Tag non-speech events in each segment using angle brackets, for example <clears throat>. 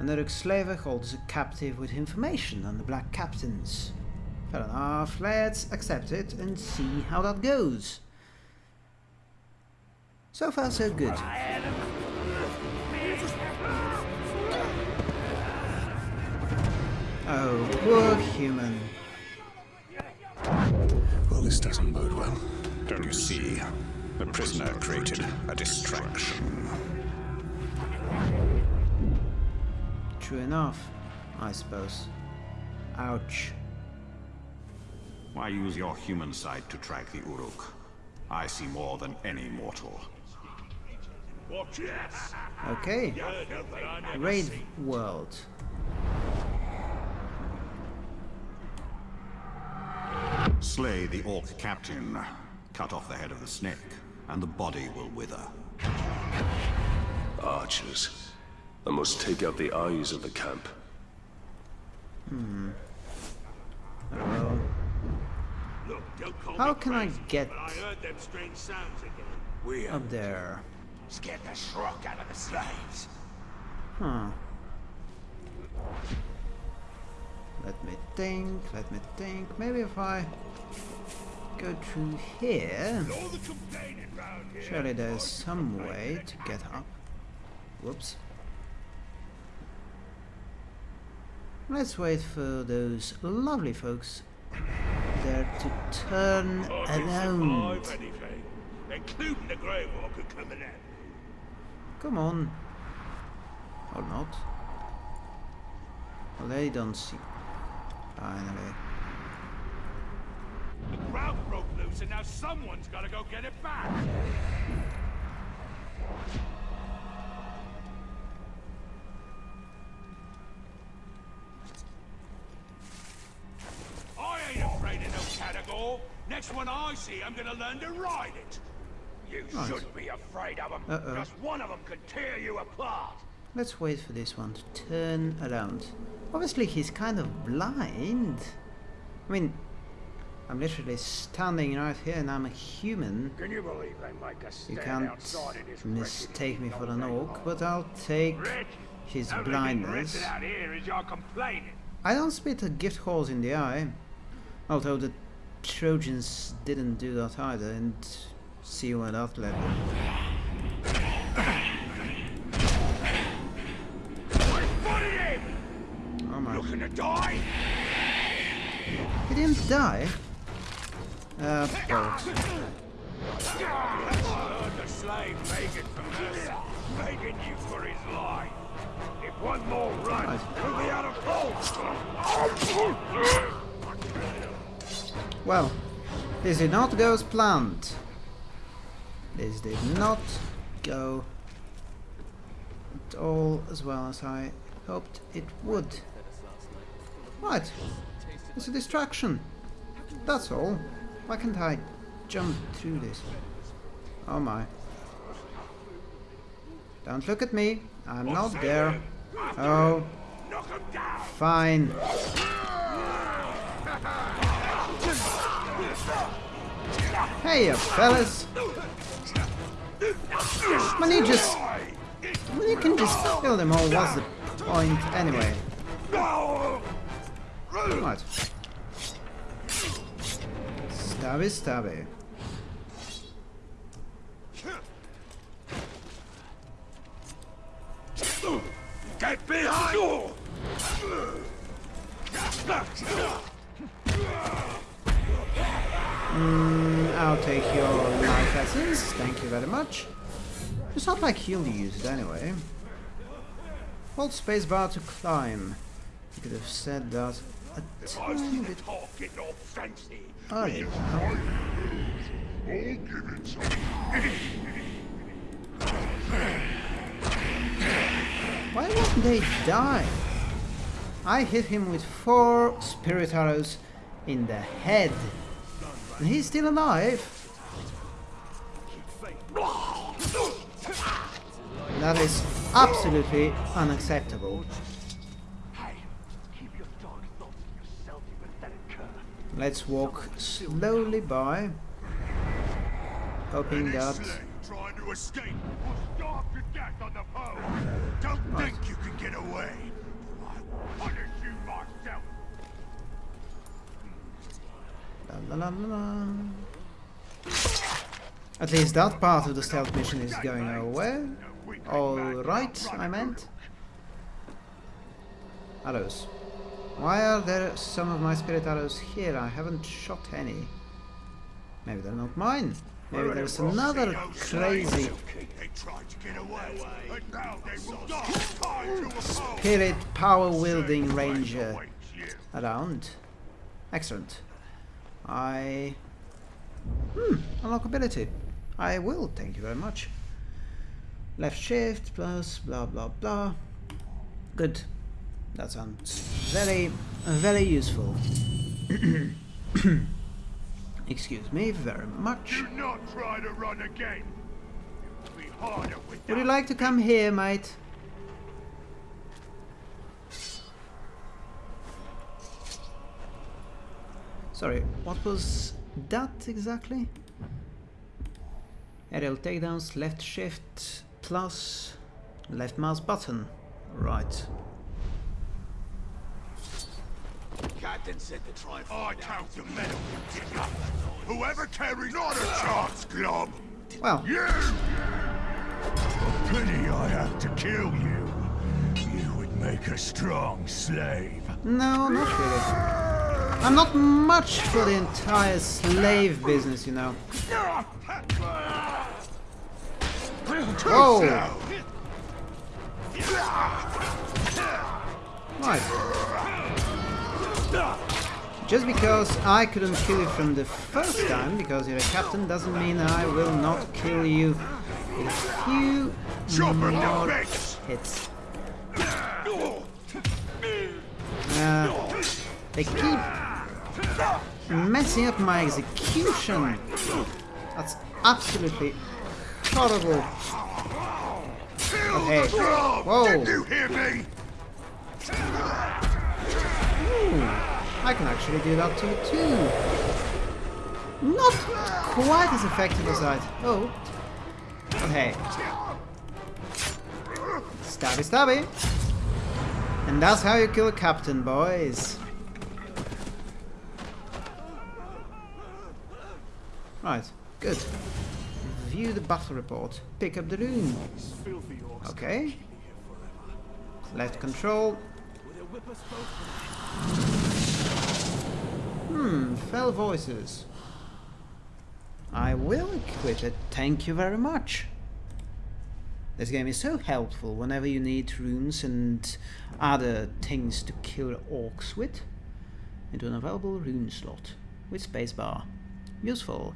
Another slaver holds a captive with information on the Black Captains. Fair enough, let's accept it and see how that goes. So far so good. Oh, poor human. Well, this doesn't bode well. Don't you see? The prisoner created a distraction. True enough, I suppose. Ouch. Why use your human sight to track the Uruk? I see more than any mortal. Okay. Wraith world. Slay the Orc captain, cut off the head of the snake, and the body will wither. Archers. I must take out the eyes of the camp. Well, how can I get I heard them strange sounds again. We up there? scared the shrock out of the slaves. Huh. Let me think, let me think. Maybe if I go through here, All the complaining round here. surely there's some way to get up. Whoops. Let's wait for those lovely folks there to turn around. Anything, including the Grey Walker coming out. Come on. Or not. Well, they don't see. Finally. The crowd broke loose and now someone's gotta go get it back. Next one I see, I'm gonna learn to ride it. You Right. should be afraid of them. Uh-oh. Just one of them could tear you apart. Let's wait for this one to turn around. Obviously, he's kind of blind. I mean, I'm literally standing right here and I'm a human. Can you believe they make us You can't mistake me for an orc, but I'll take Wretched? his blindness. wretched out here is your complaining. I don't spit a gift horse in the eye. Although the Trojans didn't do that either, and see you at that level. Oh my. Looking to die? He didn't die. Uh, bolt. heard the slave begging for mercy, begging you for his life. If one more run, we'll be out of hope. Well, this did not go as planned. This did not go at all as well as I hoped it would. Right, it's a distraction. That's all. Why can't I jump through this? Oh my. Don't look at me. I'm not there. Oh, fine. Hey, fellas. When you just... When you can just kill them all, what's the point anyway? Right. Stabby, stabby. Get behind! Mm, I'll take your life essence, thank you very much. It's not like he'll use it anyway. Hold spacebar to climb. You could have said that a tiny bit Talking all fancy. earlier. Why won't they die? I hit him with four spirit arrows in the head. And he's still alive. That is absolutely unacceptable. Hey, keep your dark thoughts to yourself, you pathetic cur. Let's walk slowly by, hoping that Trying to escape. Will starve to death on the pole. Don't think you can get away. La la. At least that part of the stealth mission is going away. Alright, I meant. Arrows. Why are there some of my spirit arrows here? I haven't shot any. Maybe they're not mine. Maybe there's another crazy They tried to get away, but now they will die tied to a spirit power wielding ranger around. Excellent. I... Hmm, unlockability. I will, thank you very much. Left shift plus blah blah blah. Good. That sounds very, very useful. <coughs> Excuse me very much. Do not try to run again. Be harder with Would you like to come here, mate? Sorry, what was that exactly? Aerial takedowns, left shift, plus left mouse button. Right. Captain said to try and I find out. count the medal you dig up. Whoever carries not a chance, Glob. Well, You! A Pity I have to kill you. You would make a strong slave. no, not really. I'm not much for the entire slave business, you know. Whoa! Right. Just because I couldn't kill you from the first time, because you're a captain, doesn't mean I will not kill you with a few more hits. Uh, they keep messing up my execution. That's absolutely horrible. Okay. Whoa. Did you hear me? I can actually do that to you too. Not quite as effective as I... Oh. Hey. Stabby stabby. And that's how you kill a captain, boys. Right, good. View the battle report. Pick up the rune. Okay. Left control. Hmm, fell voices. I will equip it, thank you very much. This game is so helpful whenever you need runes and other things to kill orcs with. Into an available rune slot with spacebar. Useful.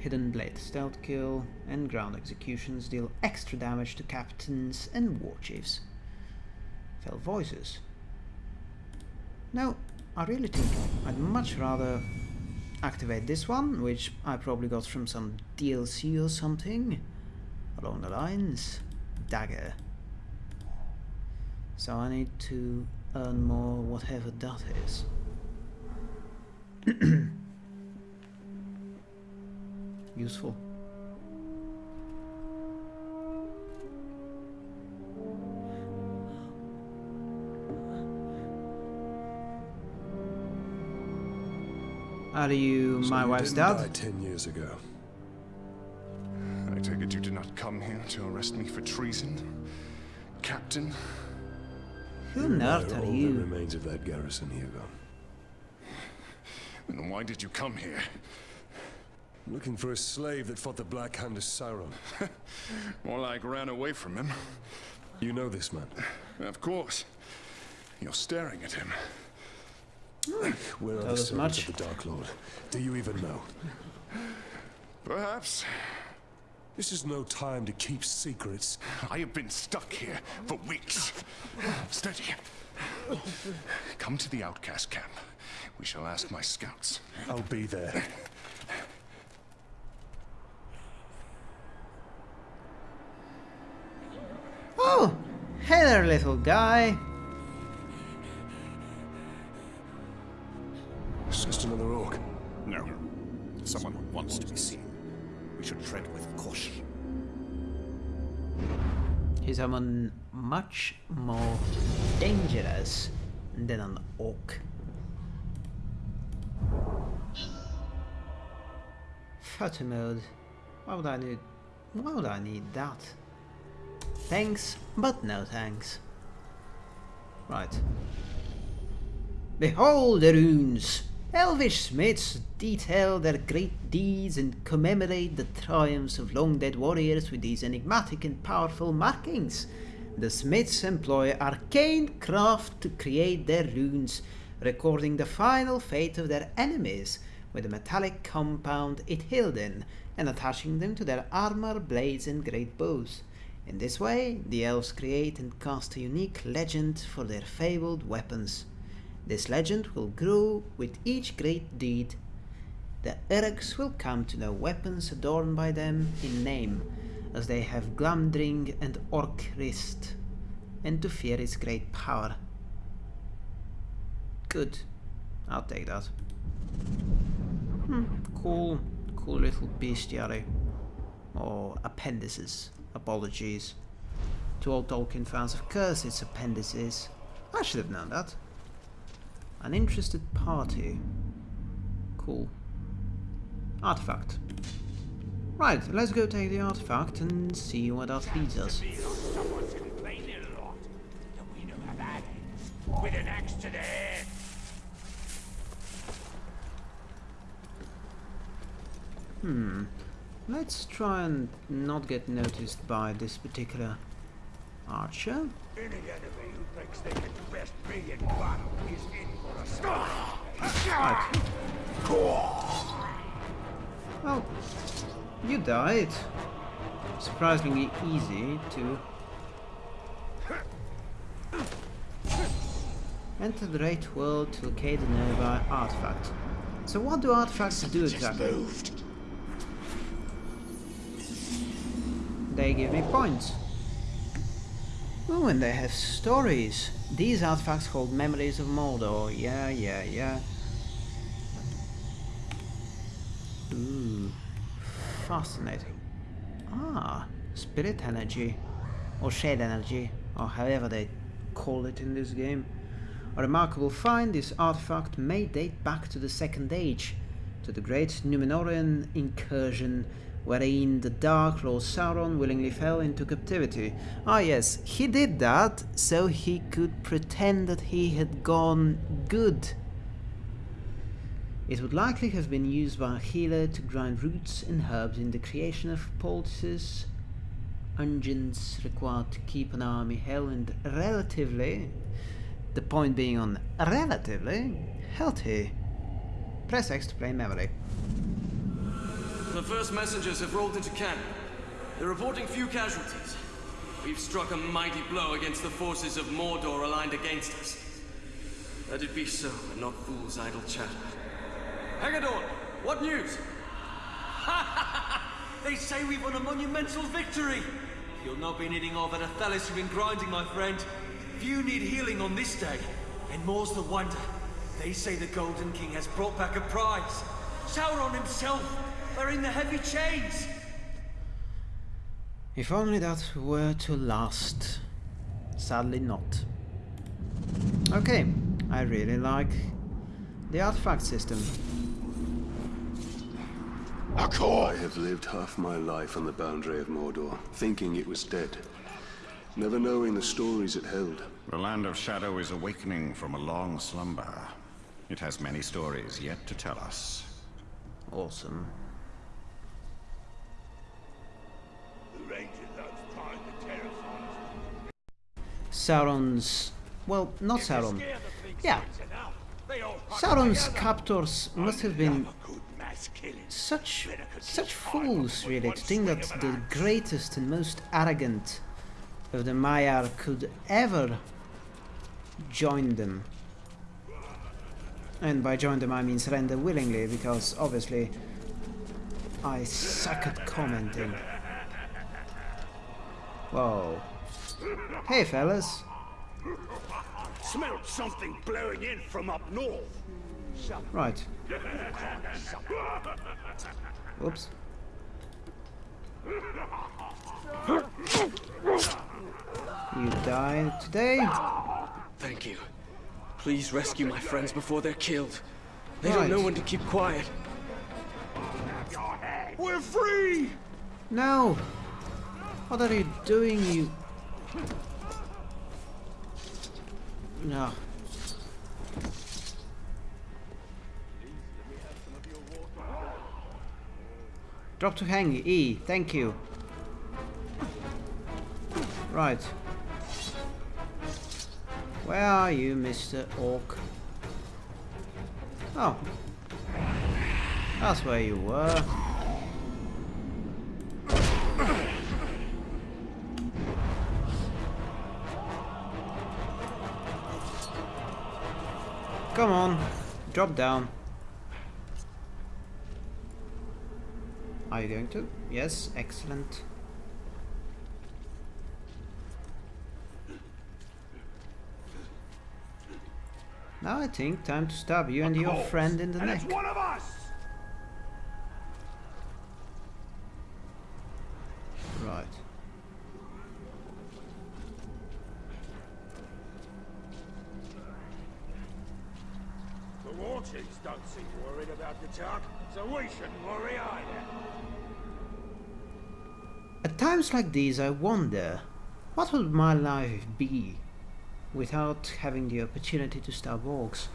Hidden Blade, Stealth Kill, and Ground Executions deal extra damage to captains and war chiefs. Fell Voices. No, I really think I'd much rather activate this one, which I probably got from some DLC or something along the lines. Dagger. So I need to earn more whatever that is. <clears throat> Useful. Are you So my you wife's didn't dad? die ten years ago. I take it you did not come here to arrest me for treason? Captain? Who on earth Where are all the you? remains of that garrison, Hirgon. Then why did you come here? Looking for a slave that fought the Black Hand of Sauron. <laughs> More like ran away from him. You know this man. Of course. You're staring at him. Where are That the servants much. of the Dark Lord? Do you even know? Perhaps. This is no time to keep secrets. I have been stuck here for weeks. Steady. Come to the outcast camp. We shall ask my scouts. I'll be there. there, little guy. It's just another orc. No. Someone who wants to be seen. We should tread with caution. He's someone much more dangerous than an orc. Photo mode. Why would I need why would I need that? Thanks, but no thanks. Right. Behold the runes! Elvish smiths detail their great deeds and commemorate the triumphs of long-dead warriors with these enigmatic and powerful markings. The smiths employ arcane craft to create their runes, recording the final fate of their enemies with a metallic compound it held in and attaching them to their armor, blades and great bows. In this way, the elves create and cast a unique legend for their fabled weapons. This legend will grow with each great deed. The Uruks will come to know weapons adorned by them in name, as they have Glamdring and Orcrist, and to fear its great power. Good. I'll take that. Hmm, cool, cool little bestiary. Or appendices. Apologies. To all Tolkien fans, of course it's appendices. I should have known that. An interested party. Cool. Artifact. Right, let's go take the artifact and see what that leads us. Someone's complaining a lot. And we know how that ends. With an axe to the head. Hmm. Let's try and not get noticed by this particular archer. Any enemy who thinks they can best be in battle is in for a scar. Right. Well, you died. Surprisingly easy to enter the Wraith World to locate a nearby artifact. So what do artifacts do exactly? They give me points. Oh, and they have stories. These artifacts hold memories of Mordor. Yeah, yeah, yeah. Ooh, fascinating. Ah, spirit energy, or shade energy, or however they call it in this game. A remarkable find, this artifact may date back to the Second Age, to the great Numenorean incursion wherein the Dark Lord Sauron willingly fell into captivity. Ah yes, he did that so he could pretend that he had gone good. It would likely have been used by a healer to grind roots and herbs in the creation of poultices, unguents required to keep an army held and relatively, the point being on relatively, healthy. Press X to play memory. The first messengers have rolled into camp. They're reporting few casualties. We've struck a mighty blow against the forces of Mordor aligned against us. Let it be so, and not fools' idle chatter. Haggadorn, what news? <laughs> they say we've won a monumental victory! You'll not be needing all that athelas you've been grinding, my friend. Few need healing on this day. And more's the wonder. They say the Golden King has brought back a prize. Sauron himself, wearing the heavy chains. If only that were to last. Sadly not. Okay, I really like the artifact system. I have lived half my life on the boundary of Mordor, thinking it was dead. Never knowing the stories it held. The Land of Shadow is awakening from a long slumber. It has many stories yet to tell us. Awesome. The Rangers outside the terrifies. Sauron's... Well, not Sauron. Scare the big Yeah. sides enough. They all hunt Sauron's captors must have been Love a good mass killing. such such fools really to think that the greatest and most arrogant of the Maiar could ever join them. And by join them I mean surrender willingly because obviously I suck at commenting. Whoa. Hey fellas. Smelled something blowing in from up north. Right. Oops. You died today? Thank you. Please rescue my friends before they're killed. They Right. don't know when to keep quiet. We're free! No! What are you doing, you... No. Drop to hang, E, thank you. Right. Where are you, Mr. Orc? Oh. That's where you were. Come on, drop down. Are you going to? Yes, excellent. Now I think time to stab you and your friend in the neck. one of us! Right. The war chiefs don't seem worried about the so we shouldn't worry either. At times like these I wonder, what would my life be without having the opportunity to stab orcs?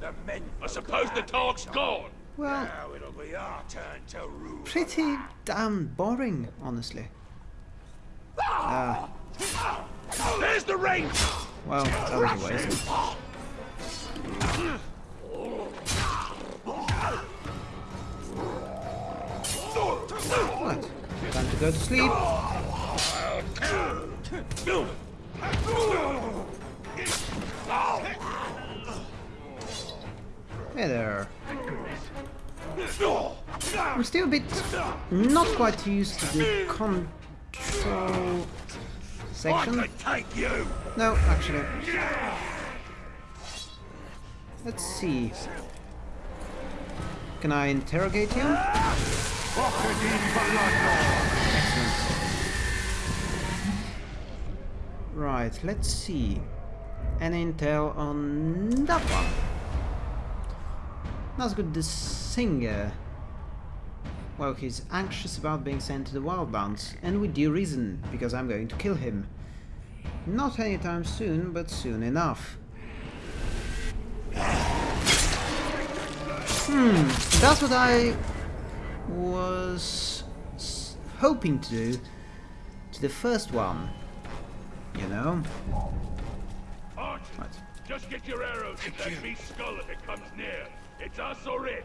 The men. I suppose the talk's gone. Well, Now it'll be our turn to rule. pretty damn boring, honestly. Uh, There's the range! well, that was a waste. Right, time to go to sleep. Hey there. I'm still a bit not quite used to the control section. could take you! No, actually. Let's see. Can I interrogate you? Excellent. Right, let's see. Any intel on that one? Nazgûl the singer. Well, he's anxious about being sent to the Wildlands, and with due reason, because I'm going to kill him. Not anytime soon, but soon enough. Hmm, that's what I was hoping to do to the first one. You know? Archers, Right. just get your arrows at that beast's skull if it comes near. It's us or it.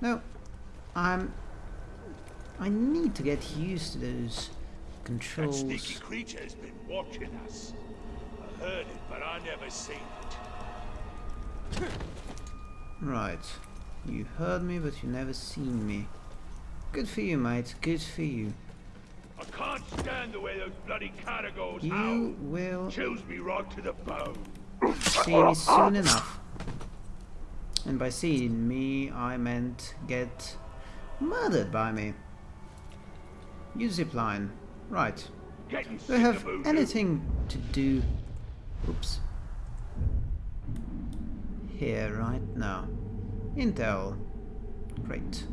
No, I'm. I need to get used to those controls. That sneaky creature's been watching us. I heard it, but I never seen it. Right. You heard me, but you never seen me. Good for you, mate. Good for you. Stand the way those bloody caragors You howl. will Chills me right to the bone. see me soon enough. And by seeing me, I meant get murdered by me. Use zipline. Right. Do I have anything to do? Oops. Here, right now. Intel. Great.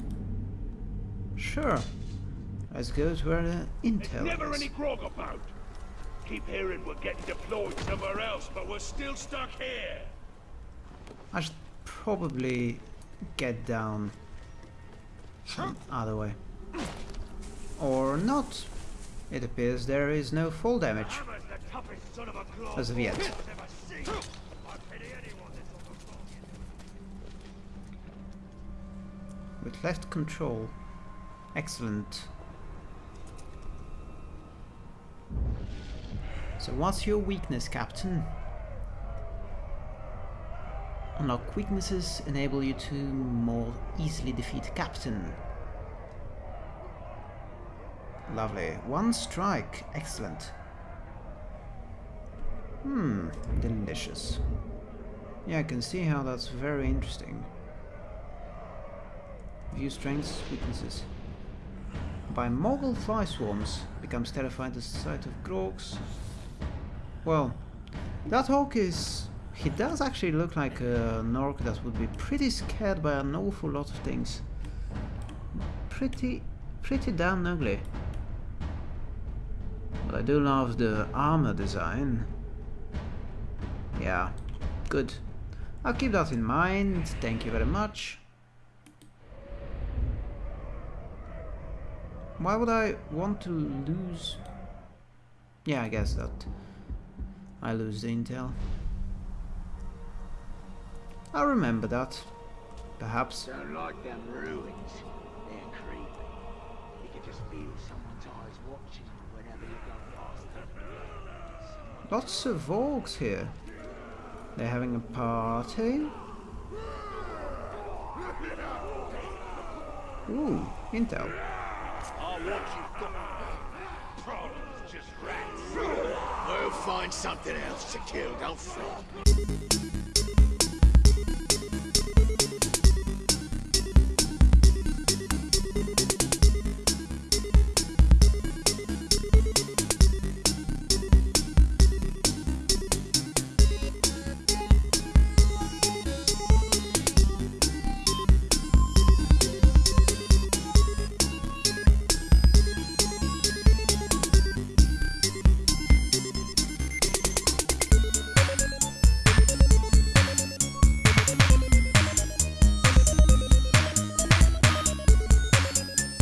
Sure. Let's go to where uh, the There's intel never is. any grog about. Keep hearing we're getting deployed somewhere else, but we're still stuck here. I should probably get down some other way. Or not. It appears there is no fall damage Hammer's the toughest son of a claw as of yet. I've ever seen. I pity anyone that's on the phone. With left control. Excellent. So what's your weakness, Captain? Unlock weaknesses enable you to more easily defeat Captain. Lovely. One strike. Excellent. Hmm, delicious. Yeah, I can see how that's very interesting. View strengths, weaknesses. By Morgai fly swarms, becomes terrified at the sight of Graugs. Well, that hawk is He does actually look like an orc that would be pretty scared by an awful lot of things. Pretty, pretty damn ugly. But I do love the armor design. Yeah, good. I'll keep that in mind, thank you very much. Why would I want to lose... Yeah, I guess that I lose the intel. I'll remember that. Perhaps. Don't like them ruins. They're creepy. You can just feel someone's eyes watching you whenever you go past them. Lots of orcs here. They're having a party. Ooh, intel. Find something else to kill, don't fret.